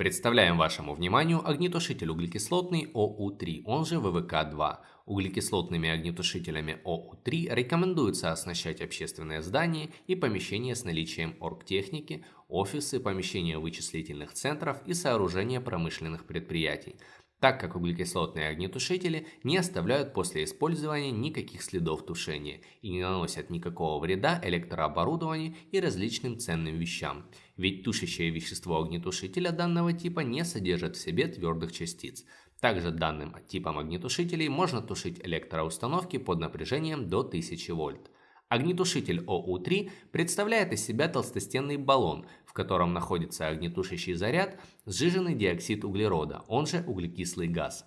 Представляем вашему вниманию огнетушитель углекислотный ОУ-3, он же ВВК-2. Углекислотными огнетушителями ОУ-3 рекомендуется оснащать общественные здания и помещения с наличием оргтехники, офисы, помещения вычислительных центров и сооружения промышленных предприятий, так как углекислотные огнетушители не оставляют после использования никаких следов тушения и не наносят никакого вреда электрооборудованию и различным ценным вещам, ведь тушащее вещество огнетушителя данного типа не содержит в себе твердых частиц. Также данным типом огнетушителей можно тушить электроустановки под напряжением до 1000 вольт. Огнетушитель ОУ-3 представляет из себя толстостенный баллон, в котором находится огнетушащий заряд, сжиженный диоксид углерода, он же углекислый газ.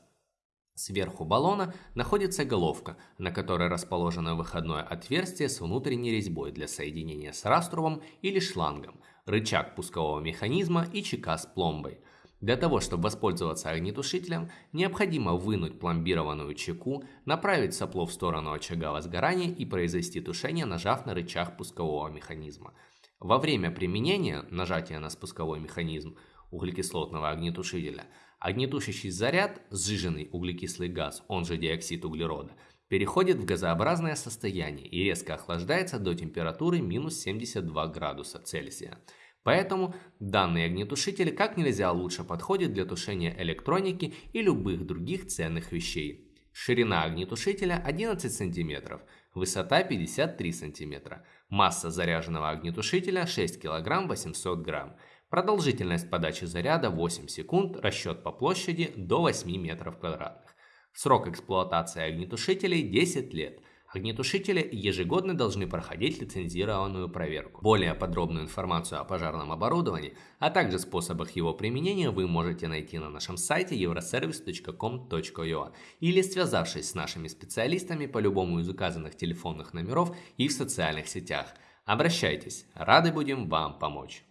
Сверху баллона находится головка, на которой расположено выходное отверстие с внутренней резьбой для соединения с раструбом или шлангом, рычаг пускового механизма и чека с пломбой – для того, чтобы воспользоваться огнетушителем, необходимо вынуть пломбированную чеку, направить сопло в сторону очага возгорания и произвести тушение, нажав на рычаг пускового механизма. Во время применения нажатия на спусковой механизм углекислотного огнетушителя, огнетушащий заряд, сжиженный углекислый газ, он же диоксид углерода, переходит в газообразное состояние и резко охлаждается до температуры минус 72 градуса Цельсия. Поэтому данный огнетушитель как нельзя лучше подходит для тушения электроники и любых других ценных вещей. Ширина огнетушителя 11 см, высота 53 см, масса заряженного огнетушителя 6 кг 800 г, продолжительность подачи заряда 8 секунд, расчет по площади до 8 метров квадратных. Срок эксплуатации огнетушителей 10 лет – Огнетушители ежегодно должны проходить лицензированную проверку. Более подробную информацию о пожарном оборудовании, а также способах его применения вы можете найти на нашем сайте euroservice.com.ua или связавшись с нашими специалистами по любому из указанных телефонных номеров и в социальных сетях. Обращайтесь, рады будем вам помочь.